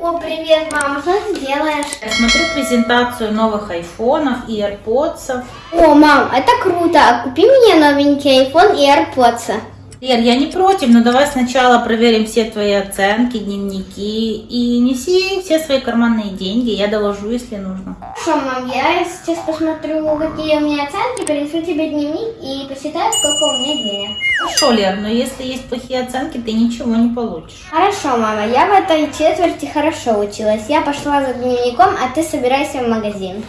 О, привет, мама, что ты делаешь? Я смотрю презентацию новых айфонов и AirPods. О, мам, это круто. Купи мне новенький iPhone и AirPods. Лер, я не против, но давай сначала проверим все твои оценки, дневники и неси все свои карманные деньги, я доложу, если нужно. Хорошо, мам, я сейчас посмотрю, какие у меня оценки, принесу тебе дневник и посчитаю, сколько у меня денег. Хорошо, Лер, но если есть плохие оценки, ты ничего не получишь. Хорошо, мама, я в этой четверти хорошо училась. Я пошла за дневником, а ты собирайся в магазин.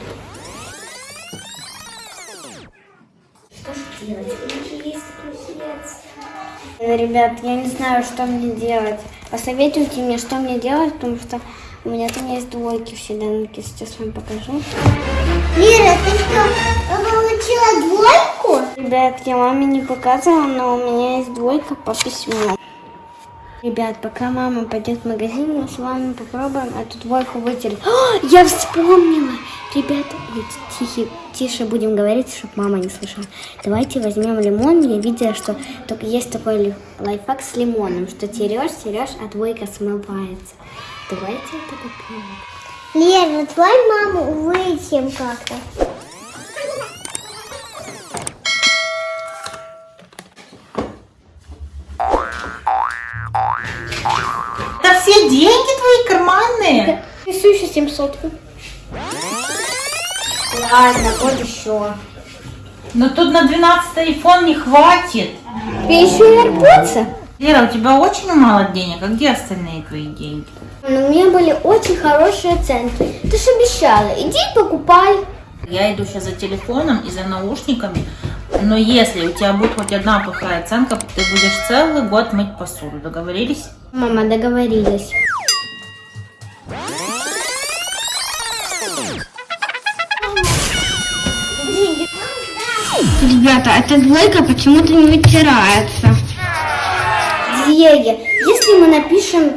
Что же делать? Есть плюсец. Э, Ребят, я не знаю, что мне делать. Посоветуйте мне, что мне делать, потому что у меня там есть двойки в седанке. Сейчас вам покажу. Лера, ты что, получила двойку? Ребят, я маме не показывала, но у меня есть двойка по письму. Ребят, пока мама пойдет в магазин, мы с вами попробуем эту двойку вытереть. О, я вспомнила! Ребята, тихи, тише будем говорить, чтобы мама не слышала. Давайте возьмем лимон. Я видела, что только есть такой лайфхак с лимоном, что терешь, терешь, а двойка смывается. Давайте это попробуем. Лера, твой маму вытем как-то. Все деньги твои карманные? Несу еще 700. Ладно, вот еще. Но тут на 12 iPhone не хватит. Тебе еще и AirPods? Лера, у тебя очень мало денег, а где остальные твои деньги? Но у меня были очень хорошие оценки. Ты же обещала, иди покупай. Я иду сейчас за телефоном и за наушниками, но если у тебя будет хоть одна плохая оценка, ты будешь целый год мыть посуду. Договорились? Мама, договорились. Ребята, эта двойка почему-то не вытирается. Диего, если мы напишем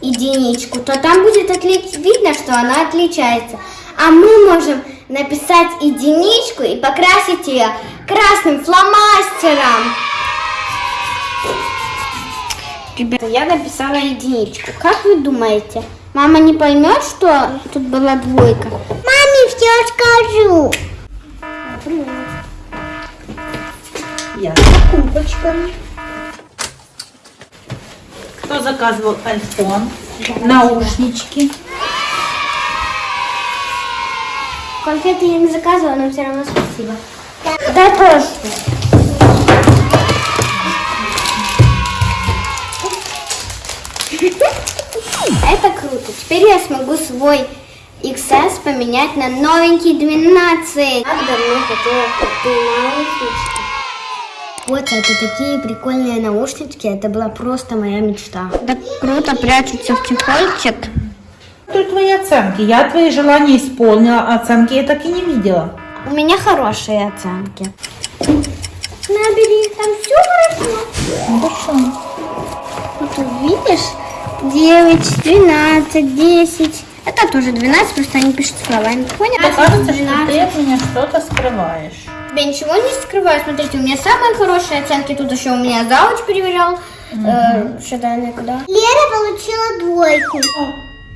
единичку, то там будет отли- видно, что она отличается. А мы можем написать единичку и покрасить ее красным фломастером. Ребята, я написала единичку. Как вы думаете, мама не поймет, что тут была двойка? Маме все скажу. Я с покупочками. Кто заказывал iPhone? Наушнички. Конфеты я не заказывала, но все равно спасибо. Да тоже. Это круто. Теперь я смогу свой XS поменять на новенький 12. Как давно хотела такие наушнички. Вот это такие прикольные наушнички. Это была просто моя мечта. Так круто прячутся в чехольчик. Тут твои оценки. Я твои желания исполнила, а оценки я так и не видела. У меня хорошие оценки. Набери, там все хорошо. Хорошо. Вот тут видишь, 9, 12, 10. Это тоже 12, просто они пишут словами. Понял? Мне кажется, что ты от меня что-то скрываешь. Я ничего не скрываю. Смотрите, у меня самые хорошие оценки. Тут еще у меня завуч проверял. Э, что куда? Лера получила двойку.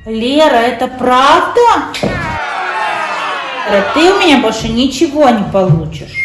Лера, это правда? Лера, ты у меня больше ничего не получишь.